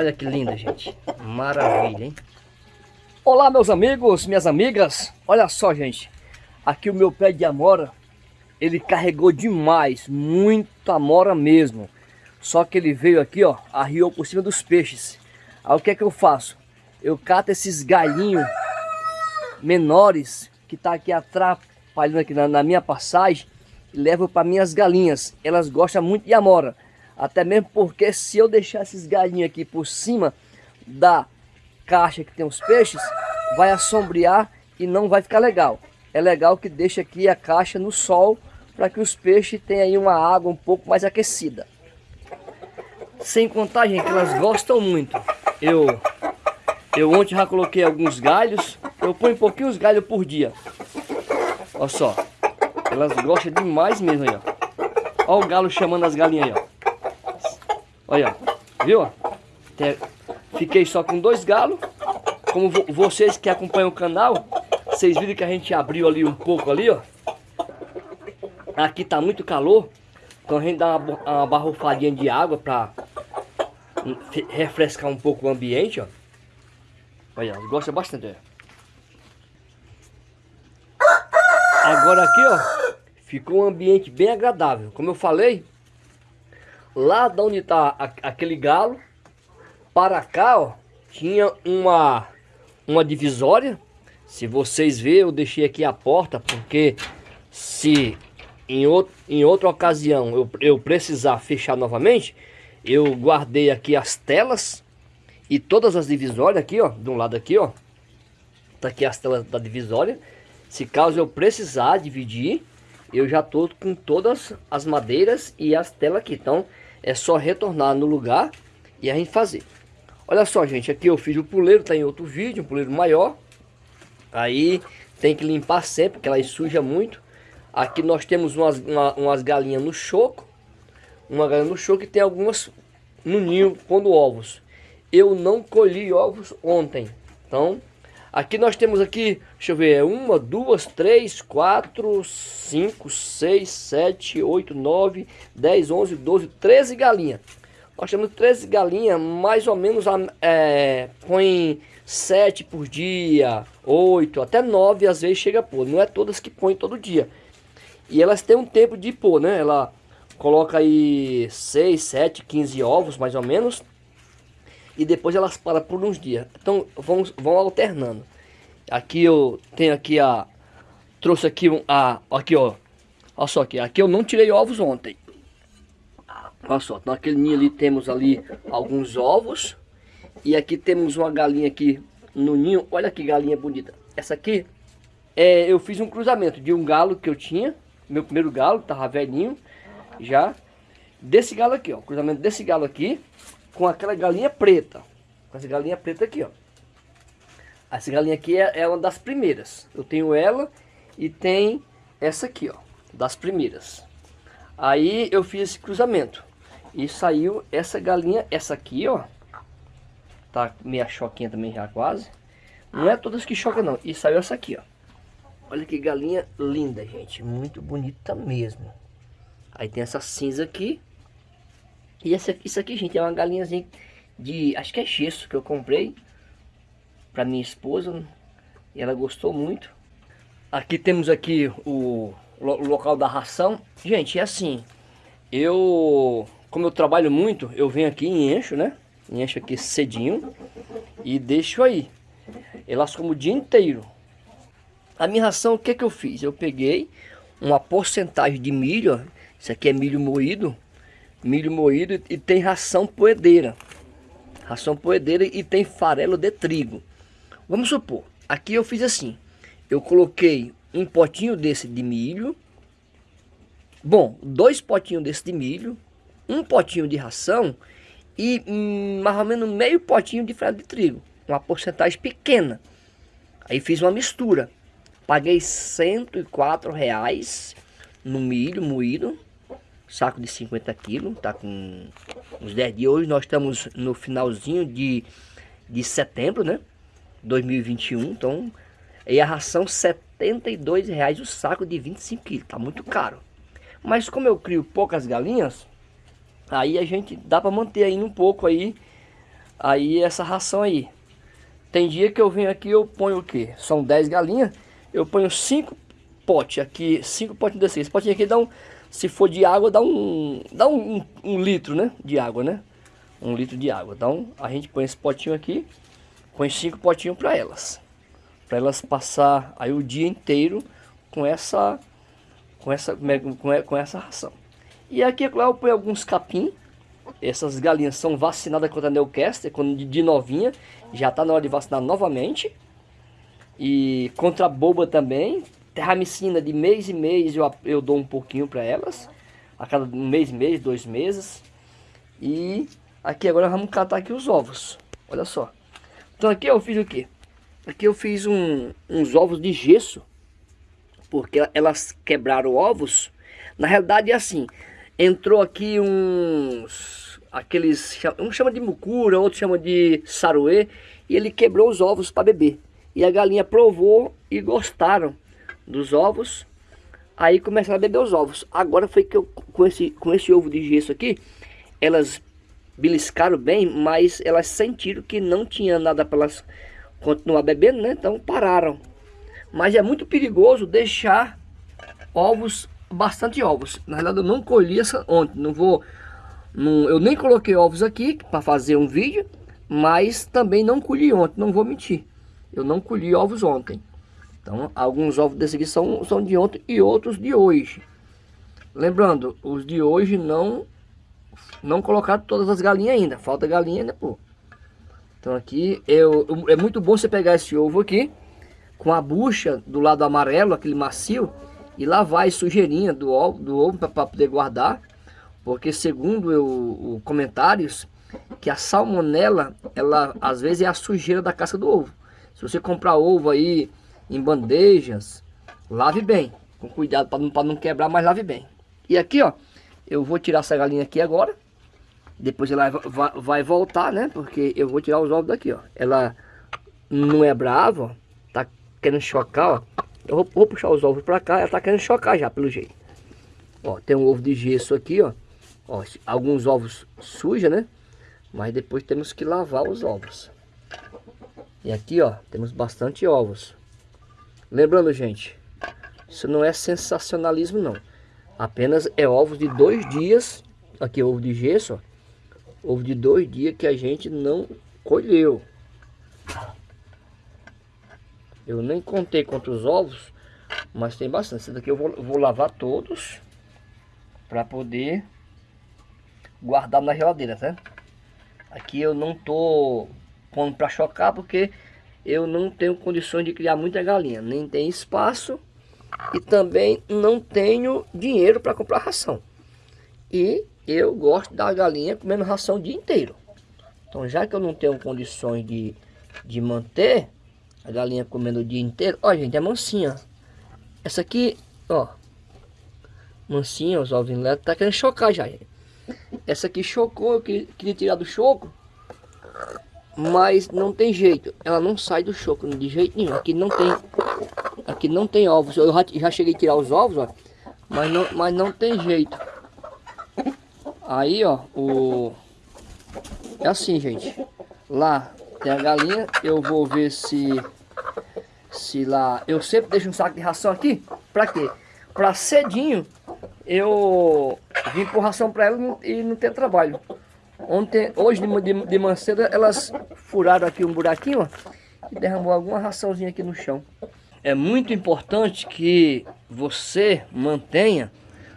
Olha que linda, gente. Maravilha, hein? Olá, meus amigos, minhas amigas. Olha só, gente. Aqui o meu pé de amora, ele carregou demais, muita amora mesmo. Só que ele veio aqui, ó, arriou por cima dos peixes. Aí o que é que eu faço? Eu cato esses galhinhos menores que tá aqui atrapalhando aqui na, na minha passagem e levo para minhas galinhas. Elas gostam muito de amora. Até mesmo porque se eu deixar esses galinhos aqui por cima da caixa que tem os peixes, vai assombrear e não vai ficar legal. É legal que deixe aqui a caixa no sol para que os peixes tenham aí uma água um pouco mais aquecida. Sem contar, gente, que elas gostam muito. Eu, eu ontem já coloquei alguns galhos. Eu ponho pouquinho os galhos por dia. Olha só. Elas gostam demais mesmo aí, ó. Olha o galo chamando as galinhas aí, ó. Olha, viu? Fiquei só com dois galos. Como vocês que acompanham o canal, vocês viram que a gente abriu ali um pouco ali, ó. Aqui tá muito calor. Então a gente dá uma, uma barrufadinha de água pra refrescar um pouco o ambiente, ó. Olha, gosta bastante, ó. Agora aqui, ó, ficou um ambiente bem agradável. Como eu falei, lá de onde tá aquele galo, para cá, ó, tinha uma, uma divisória. Se vocês verem, eu deixei aqui a porta, porque se em, outro, em outra ocasião eu, eu precisar fechar novamente, eu guardei aqui as telas e todas as divisórias aqui, ó, de um lado aqui, ó. Tá aqui as telas da divisória. Se caso eu precisar dividir, eu já tô com todas as madeiras e as telas aqui. Então, é só retornar no lugar e a gente fazer. Olha só, gente, aqui eu fiz o puleiro, tá em outro vídeo, um puleiro maior. Aí tem que limpar sempre, porque ela suja muito. Aqui nós temos umas, uma, umas galinhas no choco uma galinha no show que tem algumas no ninho pondo ovos. Eu não colhi ovos ontem. Então, aqui nós temos aqui, deixa eu ver, é uma, duas, três, quatro, cinco, seis, sete, oito, nove, dez, onze, doze, treze galinhas. Nós temos 13 galinhas, mais ou menos, é, põe 7 por dia, 8, até 9 às vezes chega a pôr. Não é todas que põem todo dia. E elas têm um tempo de pôr, né? Ela Coloca aí 6, 7, 15 ovos mais ou menos. E depois elas param por uns dias. Então vão, vão alternando. Aqui eu tenho aqui a... Trouxe aqui um... A, aqui ó. Olha só aqui. Aqui eu não tirei ovos ontem. Olha só. Naquele ninho ali temos ali alguns ovos. E aqui temos uma galinha aqui no ninho. Olha que galinha bonita. Essa aqui, é, eu fiz um cruzamento de um galo que eu tinha. Meu primeiro galo, tava velhinho já desse galo aqui, ó. Cruzamento desse galo aqui com aquela galinha preta. Com essa galinha preta aqui, ó. Essa galinha aqui é, é uma das primeiras. Eu tenho ela e tem essa aqui, ó. Das primeiras. Aí eu fiz esse cruzamento. E saiu essa galinha, essa aqui, ó. Tá meia choquinha também já quase. Não é todas que chocam não. E saiu essa aqui, ó. Olha que galinha linda, gente. Muito bonita mesmo. Aí tem essa cinza aqui. E essa, isso aqui, gente, é uma galinhazinha de... Acho que é gesso que eu comprei. Pra minha esposa. E ela gostou muito. Aqui temos aqui o, o local da ração. Gente, é assim. Eu... Como eu trabalho muito, eu venho aqui e encho, né? Encho aqui cedinho. E deixo aí. Elas como o dia inteiro. A minha ração, o que que eu fiz? Eu peguei uma porcentagem de milho, ó, isso aqui é milho moído. Milho moído e tem ração poedeira. Ração poedeira e tem farelo de trigo. Vamos supor, aqui eu fiz assim. Eu coloquei um potinho desse de milho. Bom, dois potinhos desse de milho. Um potinho de ração. E hum, mais ou menos meio potinho de farelo de trigo. Uma porcentagem pequena. Aí fiz uma mistura. Paguei 104 reais no milho moído saco de 50 quilos, tá com uns 10 dias. Hoje nós estamos no finalzinho de, de setembro, né? 2021, então... E a ração 72 reais o saco de 25 quilos, tá muito caro. Mas como eu crio poucas galinhas, aí a gente dá para manter ainda um pouco aí aí essa ração aí. Tem dia que eu venho aqui eu ponho o quê? São 10 galinhas, eu ponho 5 potes aqui, 5 potes desse. Esse potinho aqui dá um, se for de água, dá um, dá um, um, litro, né? De água, né? Um litro de água. Então a gente põe esse potinho aqui, põe 5 potinhos para elas. Para elas passar aí o dia inteiro com essa, com essa, com, com essa ração. E aqui, é claro, eu ponho alguns capim. Essas galinhas são vacinadas contra a Newcastle, quando de novinha. Já está na hora de vacinar novamente. E contra a boba também. Terramicina de mês em mês eu, eu dou um pouquinho para elas. A cada mês, mês, dois meses. E aqui agora vamos catar aqui os ovos. Olha só. Então aqui eu fiz o que? Aqui eu fiz um, uns ovos de gesso. Porque elas quebraram ovos. Na realidade é assim. Entrou aqui uns... Aqueles... Um chama de mucura, outro chama de saruê. E ele quebrou os ovos para beber. E a galinha provou e gostaram dos ovos. Aí começaram a beber os ovos. Agora foi que eu, com esse, com esse ovo de gesso aqui, elas beliscaram bem, mas elas sentiram que não tinha nada para elas continuar bebendo, né? Então pararam. Mas é muito perigoso deixar ovos, bastante ovos. Na verdade eu não colhi essa ontem, não vou... Não, eu nem coloquei ovos aqui para fazer um vídeo, mas também não colhi ontem, não vou mentir. Eu não colhi ovos ontem. Então, alguns ovos desse aqui são, são de ontem e outros de hoje. Lembrando, os de hoje não não colocaram todas as galinhas ainda. Falta galinha ainda, pô. Então aqui, eu, é muito bom você pegar esse ovo aqui, com a bucha do lado amarelo, aquele macio, e lavar a sujeirinha do ovo, do ovo para poder guardar. Porque segundo eu, o comentários, que a salmonela, ela às vezes é a sujeira da casca do ovo. Se você comprar ovo aí em bandejas, lave bem. Com cuidado para não, não quebrar, mas lave bem. E aqui, ó, eu vou tirar essa galinha aqui agora. Depois ela vai, vai voltar, né? Porque eu vou tirar os ovos daqui, ó. Ela não é brava, ó. Tá querendo chocar, ó. Eu vou, vou puxar os ovos pra cá, ela tá querendo chocar já, pelo jeito. Ó, tem um ovo de gesso aqui, ó. Ó, alguns ovos sujos, né? Mas depois temos que lavar os ovos. E aqui, ó, temos bastante ovos. Lembrando, gente, isso não é sensacionalismo, não. Apenas é ovos de dois dias. Aqui, ovo de gesso, ó. Ovo de dois dias que a gente não colheu. Eu nem contei quantos ovos, mas tem bastante. Esse daqui eu vou, vou lavar todos para poder guardar na geladeira, tá? Aqui eu não tô pondo para chocar porque eu não tenho condições de criar muita galinha, nem tem espaço e também não tenho dinheiro para comprar ração. E eu gosto da galinha comendo ração o dia inteiro. Então já que eu não tenho condições de, de manter a galinha comendo o dia inteiro, ó gente, é mansinha. Essa aqui, ó, mansinha, os ovos tá querendo chocar já. Gente. Essa aqui chocou, eu queria tirar do choco, mas não tem jeito. Ela não sai do choco de jeito nenhum. Aqui não tem, aqui não tem ovos. Eu já, já cheguei a tirar os ovos, ó, mas não, mas não tem jeito. Aí, ó, o é assim, gente. Lá tem a galinha. Eu vou ver se se lá eu sempre deixo um saco de ração aqui. Pra quê? Pra cedinho eu vim por ração pra ela e não ter trabalho. Ontem, hoje de, de, de manhã elas furaram aqui um buraquinho, ó, e derramou alguma raçãozinha aqui no chão. É muito importante que você mantenha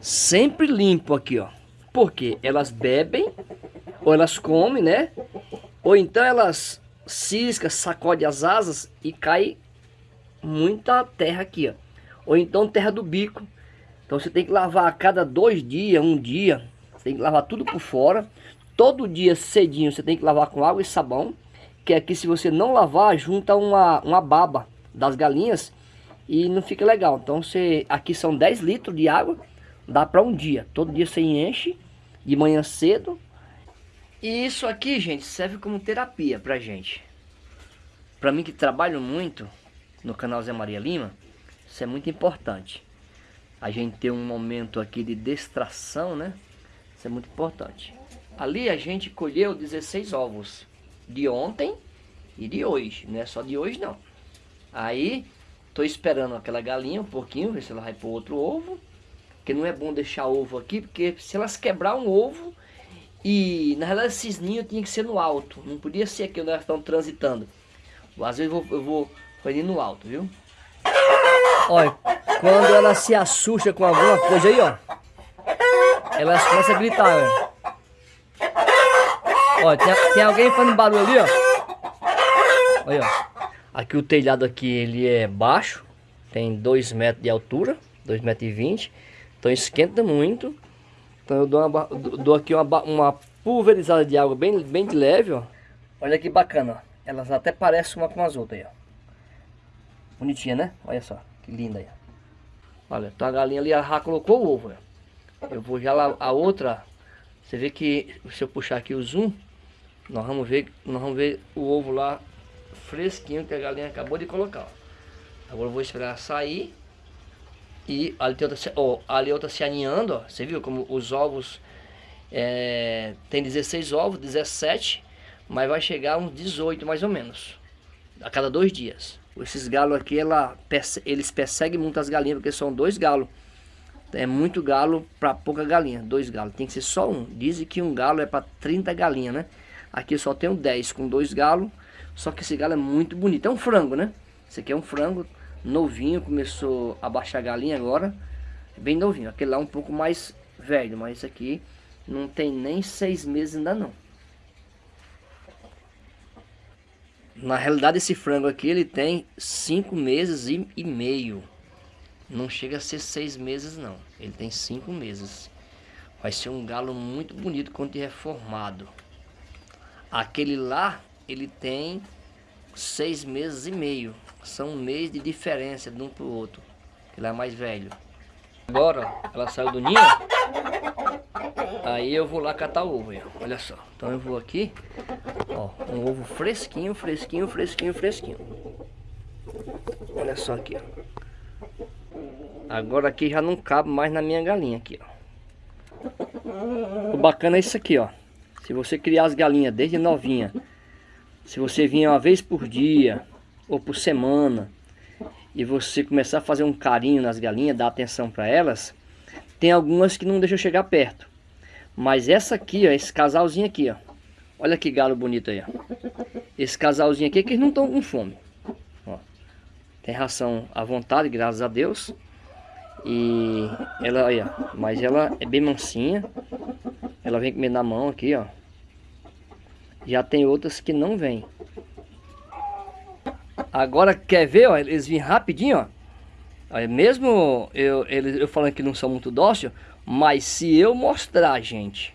sempre limpo aqui, ó. Porque elas bebem, ou elas comem, né? Ou então elas ciscam, sacodem as asas e cai muita terra aqui, ó. Ou então terra do bico. Então você tem que lavar a cada dois dias, um dia. Tem que lavar tudo por fora todo dia cedinho você tem que lavar com água e sabão. Que aqui se você não lavar, junta uma, uma baba das galinhas e não fica legal. Então você, aqui são 10 litros de água, dá para um dia. Todo dia você enche, de manhã cedo. E isso aqui, gente, serve como terapia pra gente. Pra mim que trabalho muito no canal Zé Maria Lima, isso é muito importante. A gente ter um momento aqui de distração, né? Isso é muito importante. Ali a gente colheu 16 ovos. de ontem e de hoje. Não é só de hoje não. Aí, tô esperando aquela galinha um pouquinho, ver se ela vai pôr outro ovo. Porque não é bom deixar ovo aqui, porque se elas quebrar um ovo, e na realidade esses ninhos tinha que ser no alto. Não podia ser aqui onde elas estão transitando. Às vezes eu vou, eu vou fazer no alto, viu? Olha, quando ela se assusta com alguma coisa aí, ó. Elas começam a gritar, ó. Ó, tem, tem alguém fazendo barulho ali, ó. Olha, ó. Aqui o telhado aqui, ele é baixo. Tem 2 metros de altura. 2 metros e 20. Então esquenta muito. Então eu dou, uma, dou aqui uma, uma pulverizada de água bem, bem de leve, ó. Olha que bacana, ó. Elas até parecem uma com as outras aí, ó. Bonitinha, né? Olha só, que linda aí. Olha, então a galinha ali já colocou o ovo, ó. Eu vou já lá, a outra, você vê que, se eu puxar aqui o zoom, nós vamos ver, nós vamos ver o ovo lá fresquinho que a galinha acabou de colocar, ó. Agora eu vou esperar sair e ali tem outra, ó, ali outra se aninhando, ó. Você viu como os ovos é, tem 16 ovos, 17, mas vai chegar uns 18 mais ou menos, a cada dois dias. Esses galos aqui, ela, eles perseguem muito as galinhas, porque são dois galos. É muito galo para pouca galinha, dois galos. Tem que ser só um. Dizem que um galo é para 30 galinhas, né? Aqui eu só tenho 10 com dois galos. Só que esse galo é muito bonito. É um frango, né? Esse aqui é um frango novinho, começou a baixar a galinha agora. Bem novinho. Aquele lá é um pouco mais velho, mas esse aqui não tem nem seis meses ainda não. Na realidade esse frango aqui ele tem cinco meses e, e meio. Não chega a ser seis meses não. Ele tem cinco meses. Vai ser um galo muito bonito quando tiver formado. Aquele lá ele tem seis meses e meio. São um mês de diferença de um para o outro. Ele é mais velho. Agora ela saiu do ninho. Aí eu vou lá catar o ovo. Olha só. Então eu vou aqui. Ó, um ovo fresquinho, fresquinho, fresquinho, fresquinho. Olha só aqui, ó. Agora aqui já não cabe mais na minha galinha aqui, ó. O bacana é isso aqui, ó. Se você criar as galinhas desde novinha, se você vinha uma vez por dia ou por semana e você começar a fazer um carinho nas galinhas, dar atenção para elas, tem algumas que não deixam chegar perto. Mas essa aqui, ó, esse casalzinho aqui, ó. Olha que galo bonito aí, ó. Esse casalzinho aqui é que eles não estão com fome. Ó. Tem ração à vontade, graças a Deus. E ela, olha, mas ela é bem mansinha. Ela vem comer na mão aqui, ó. Já tem outras que não vêm. Agora, quer ver, ó, eles vêm rapidinho, ó. Mesmo eu, eles, eu falando que não são muito dóceis, mas se eu mostrar, gente,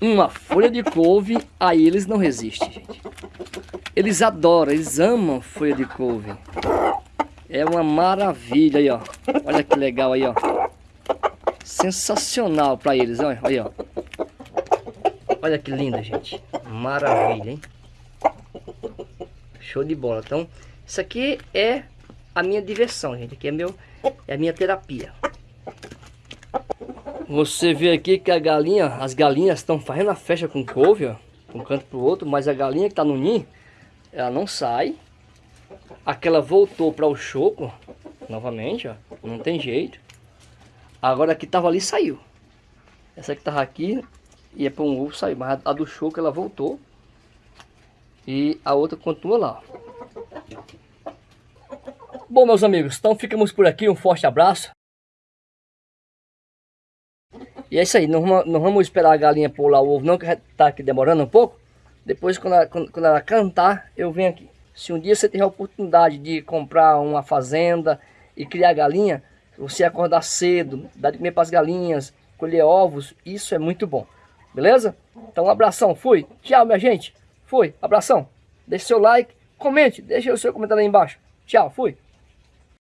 uma folha de couve, aí eles não resistem, gente. Eles adoram, eles amam folha de couve. É uma maravilha aí, ó. Olha que legal aí, ó. Sensacional para eles, olha, aí, ó. Olha que linda, gente. Maravilha, hein? Show de bola. Então, isso aqui é a minha diversão, gente. Aqui é, meu, é a minha terapia. Você vê aqui que a galinha, as galinhas estão fazendo a festa com couve, ó. Um canto pro outro, mas a galinha que tá no ninho, ela não sai. Aquela voltou para o choco, novamente, ó. Não tem jeito. Agora que tava ali, saiu. Essa que tava aqui, ia para um ovo, saiu. Mas a do choco, ela voltou. E a outra continua lá. Bom, meus amigos, então ficamos por aqui. Um forte abraço. E é isso aí, não não vamos esperar a galinha pular o ovo não, que tá aqui demorando um pouco. Depois, quando ela, quando, quando ela cantar, eu venho aqui. Se um dia você tiver a oportunidade de comprar uma fazenda e criar galinha, você acordar cedo, dar de comer para as galinhas, colher ovos, isso é muito bom. Beleza? Então um abração, fui. Tchau, minha gente. Fui, abração. Deixe seu like, comente, deixe o seu comentário aí embaixo. Tchau, fui.